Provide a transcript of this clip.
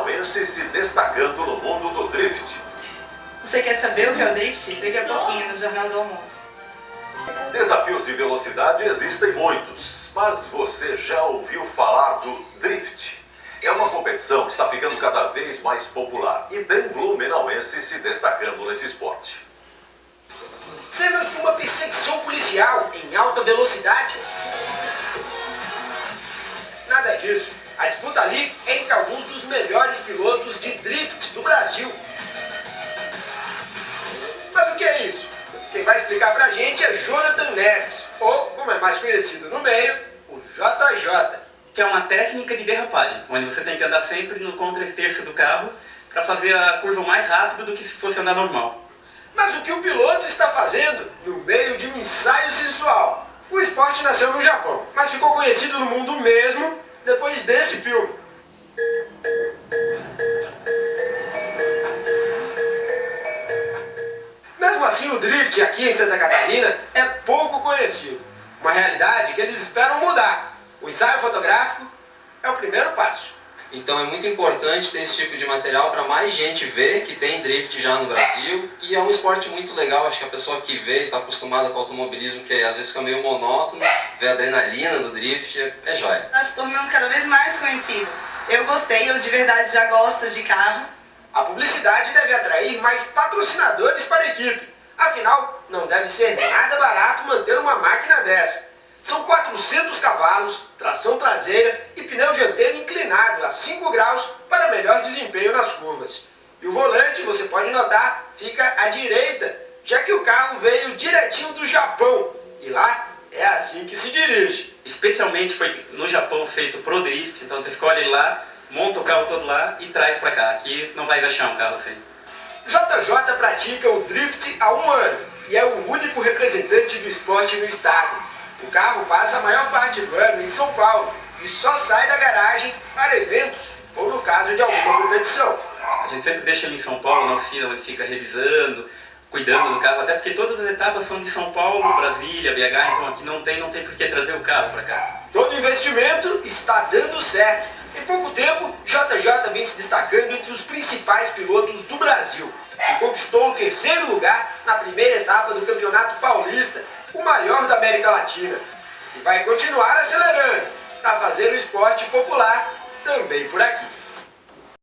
blumenauense se destacando no mundo do drift. Você quer saber o que é o drift? Daqui a pouquinho no Jornal do Almoço. Desafios de velocidade existem muitos, mas você já ouviu falar do drift? É uma competição que está ficando cada vez mais popular e tem blumenauense se destacando nesse esporte. Cenas de uma perseguição policial em alta velocidade. Nada disso. A disputa ali é entre alguns dos melhores pilotos de drift do Brasil. Mas o que é isso? Quem vai explicar pra gente é Jonathan Neves, ou, como é mais conhecido no meio, o JJ. Que é uma técnica de derrapagem, onde você tem que andar sempre no contra-esterço do carro para fazer a curva mais rápido do que se fosse andar normal. Mas o que o piloto está fazendo no meio de um ensaio sensual? O esporte nasceu no Japão, mas ficou conhecido no mundo mesmo depois desse filme. Mesmo assim, o drift aqui em Santa Catarina é pouco conhecido. Uma realidade que eles esperam mudar. O ensaio fotográfico é o primeiro passo. Então é muito importante ter esse tipo de material para mais gente ver que tem drift já no Brasil e é um esporte muito legal, acho que a pessoa que vê e está acostumada com automobilismo, que às vezes fica meio monótono, vê a adrenalina do drift, é, é jóia. Está se tornando cada vez mais conhecido. Eu gostei, eu de verdade já gosto de carro. A publicidade deve atrair mais patrocinadores para a equipe. Afinal, não deve ser nada barato manter uma máquina dessa. São 400 cavalos, tração traseira e pneu dianteiro inclinado a 5 graus para melhor desempenho nas curvas. E o volante, você pode notar, fica à direita, já que o carro veio direitinho do Japão. E lá é assim que se dirige. Especialmente foi no Japão feito pro drift, então você escolhe lá, monta o carro todo lá e traz para cá. Aqui não vai achar um carro assim. JJ pratica o drift há um ano e é o único representante do esporte no estado. O carro passa a maior parte do ano em São Paulo e só sai da garagem para eventos ou no caso de alguma competição. A gente sempre deixa ele em São Paulo, na oficina, onde fica revisando, cuidando do carro, até porque todas as etapas são de São Paulo, Brasília, BH, então aqui não tem, não tem por que trazer o carro para cá. Todo investimento está dando certo. Em pouco tempo, JJ vem se destacando entre os principais pilotos do Brasil e conquistou o terceiro lugar na primeira etapa do Campeonato Paulista, o maior da América Latina. E vai continuar acelerando esporte popular também por aqui.